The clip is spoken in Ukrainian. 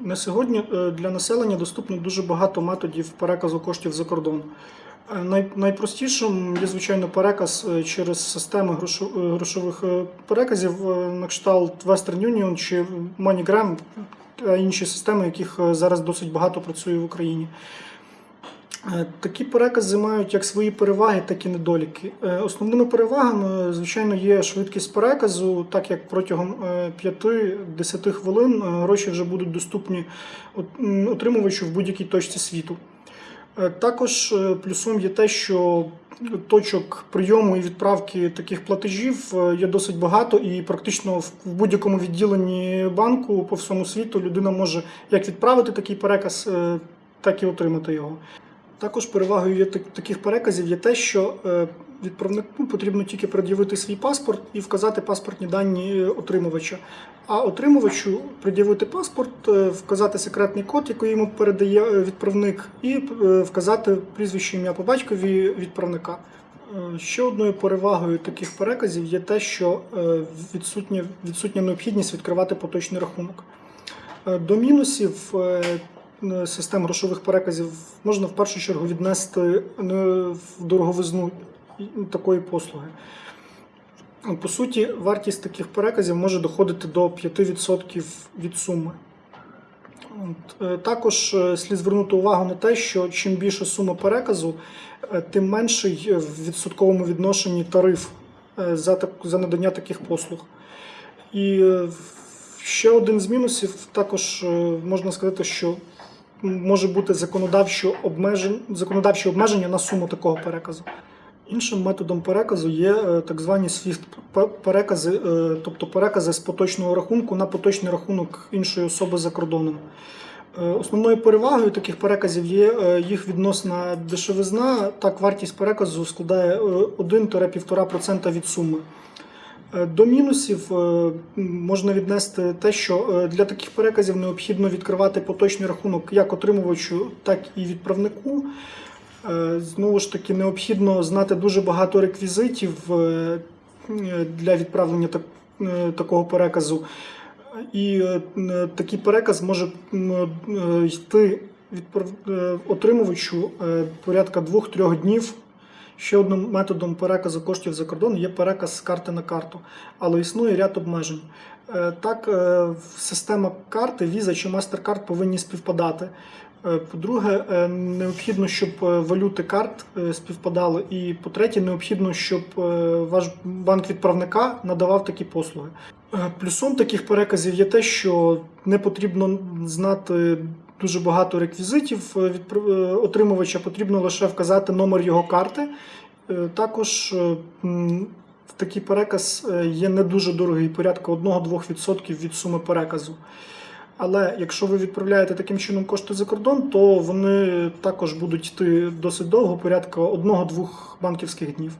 На сьогодні е, для населення доступно дуже багато методів переказу коштів за кордон. Е, найпростішим є, звичайно, переказ е, через системи грошових переказів на кшталт Western Union чи MoneyGram та інші системи, яких зараз досить багато працює в Україні. Е, Такі перекази мають як свої переваги, так і недоліки. Е, Основними перевагами, звичайно, є швидкість переказу, так як протягом е, 5-10 хвилин е, гроші вже будуть доступні отримувачу в будь-якій точці світу. Також плюсом є те, що точок прийому і відправки таких платежів є досить багато, і практично в будь-якому відділенні банку по всьому світу людина може як відправити такий переказ, так і отримати його. Також перевагою є таких переказів є те, що е, відправнику потрібно тільки пред'явити свій паспорт і вказати паспортні дані отримувача. А отримувачу пред'явити паспорт, е, вказати секретний код, який йому передає е, відправник, і е, вказати прізвище ім'я по батькові відправника. Е, Ще одною перевагою таких переказів є те, що е, відсутня, відсутня необхідність відкривати поточний рахунок. Е, До мінусів е, е, систем грошових переказів можна в першу чергу віднести е, в дороговизну такої послуги. По суті, вартість таких переказів може доходити до 5% від суми. Е, Також е, слід звернути увагу на те, що чим більша сума переказу, тим менший в відсотковому відношенні тариф за, надання таких послуг. І ще один з мінусів також можна сказати, що може бути законодавче обмеження, законодавче обмеження на суму такого переказу. Іншим методом переказу є е, так звані SWIFT перекази, е, тобто перекази з поточного рахунку на поточний рахунок іншої особи за кордоном. Е, Основною перевагою таких переказів є їх відносна дешевизна. Так, вартість переказу складає е, 1-1,5% від суми. Е, До мінусів е, можна віднести те, що е, для таких переказів необхідно відкривати поточний рахунок як отримувачу, так і відправнику. Знову ж таки, необхідно знати дуже багато реквізитів для відправлення так- такого переказу. І такий переказ може йти отримувачу порядка 2-3 днів. Ще одним методом переказу коштів за кордон є переказ з карти на карту, але існує ряд обмежень. Е, Так, е, система карти Visa чи MasterCard повинні співпадати. Е, По-друге, необхідно, щоб валюти карт співпадали. І по-третє, необхідно, щоб ваш банк відправника надавав такі послуги. Плюсом таких переказів є те, що не потрібно знати дуже багато реквізитів е, відпра- е, отримувача, потрібно лише вказати номер його карти. Е, Також такий переказ є не дуже дорогий, порядка 1-2% від суми переказу. Але якщо ви відправляєте таким чином кошти за кордон, то вони також будуть йти досить довго, порядка 1-2 банківських днів.